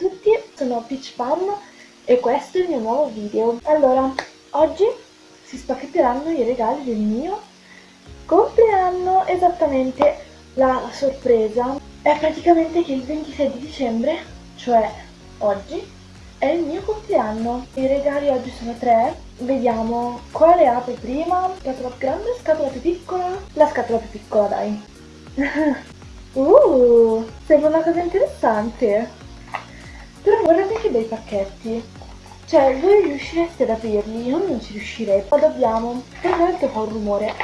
tutti, sono Peach Pam e questo è il mio nuovo video. Allora, oggi si spacchetteranno i regali del mio compleanno, esattamente la sorpresa è praticamente che il 26 di dicembre, cioè oggi, è il mio compleanno. I regali oggi sono tre, vediamo quale apro prima, scatola più grande, scatola più piccola, la scatola più piccola dai. uh, sembra una cosa interessante. Però guardate che bei pacchetti. Cioè, voi riuscireste ad aprirli? Io non ci riuscirei. Ma dobbiamo. Guardate che fa un rumore.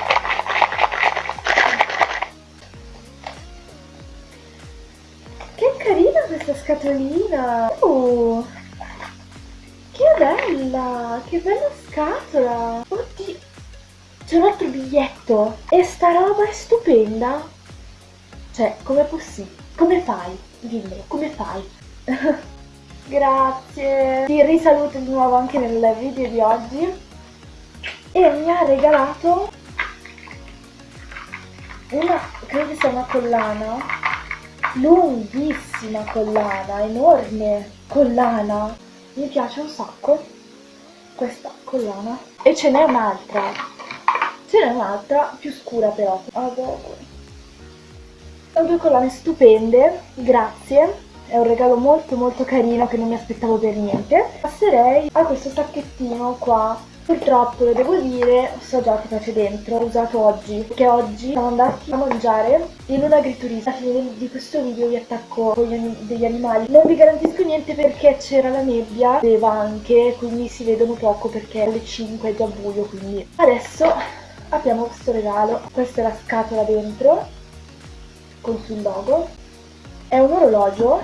Che carina questa scatolina! Uh, che bella! Che bella scatola! Oddio! C'è un altro biglietto! E sta roba è stupenda! Cioè, com'è possibile? Come fai? Dimmelo, come fai? Grazie! Ti risaluto di nuovo anche nel video di oggi. E mi ha regalato una, credo sia una collana, lunghissima collana, enorme collana, mi piace un sacco questa collana. E ce n'è un'altra, ce n'è un'altra più scura però, adoro. Sono due collane stupende, grazie è un regalo molto molto carino che non mi aspettavo per niente. Passerei a questo sacchettino qua. Purtroppo lo devo dire, so già che c'è dentro, l'ho usato oggi, perché oggi siamo andati a mangiare in un agriturismo. Alla fine di questo video vi attacco con gli degli animali. Non vi garantisco niente perché c'era la nebbia, vedeva anche, quindi si vedono poco perché alle 5 è già buio, quindi... Adesso abbiamo questo regalo, questa è la scatola dentro, con sul logo. È un orologio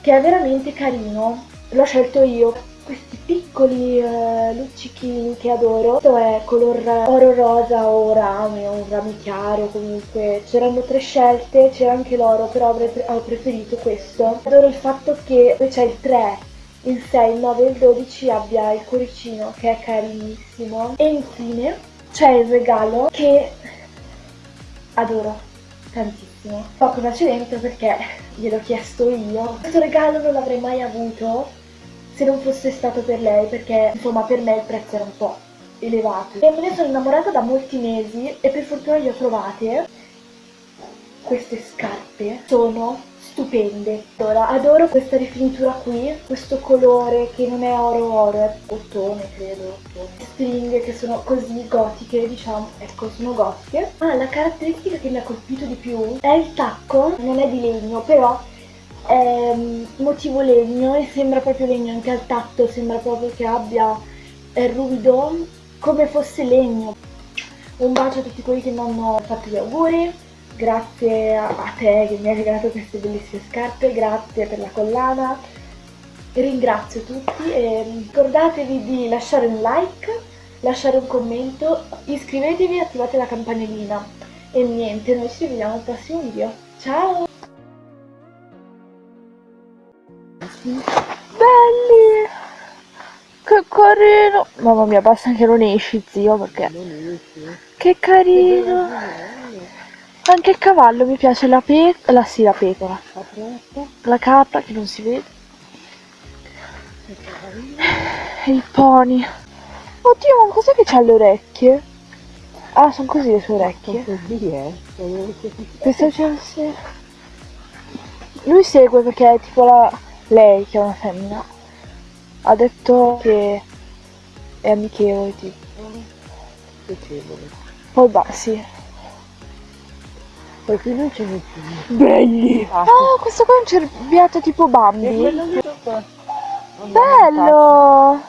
che è veramente carino, l'ho scelto io. Questi piccoli uh, luccichini che adoro, questo è color oro rosa o rame o un rame chiaro comunque, c'erano tre scelte, c'era anche l'oro però ho preferito questo. Adoro il fatto che c'è il 3, il 6, il 9 e il 12 abbia il cuoricino che è carinissimo. E infine c'è il regalo che adoro tantissimo cosa c'è dentro perché gliel'ho chiesto io. Questo regalo non l'avrei mai avuto se non fosse stato per lei perché insomma per me il prezzo era un po' elevato. E me ne sono innamorata da molti mesi e per fortuna le ho trovate queste scarpe. Sono stupende. Allora, adoro questa rifinitura qui, questo colore che non è oro oro, è ottone credo, ottone. Stringhe che sono così gotiche, diciamo, ecco, sono gotiche. Ah, la caratteristica che mi ha colpito di più è il tacco, non è di legno, però è mm, motivo legno e sembra proprio legno anche al tatto, sembra proprio che abbia, è ruvido, come fosse legno. Un bacio a tutti quelli che mi hanno fatto gli auguri grazie a te che mi hai regalato queste bellissime scarpe, grazie per la collana, ringrazio tutti e ricordatevi di lasciare un like, lasciare un commento, iscrivetevi e attivate la campanellina e niente, noi ci vediamo al prossimo video, ciao! Belli! Che carino! Mamma mia, basta che non esci zio perché... Che carino! Anche il cavallo mi piace, la pecora, la, sì, la pecora. La capra che non si vede. E il pony. Oddio, ma cos'è che c'ha le orecchie? Ah, sono così le sue orecchie. Così, eh? Questo c'è sì. Lui segue perché è tipo la... lei che è una femmina. Ha detto che è amichevole tipo. Poi va, sì. Qui non ce n'è più. Belli! Ah, oh, questo qua è un cerbiato tipo Bambi. Bello!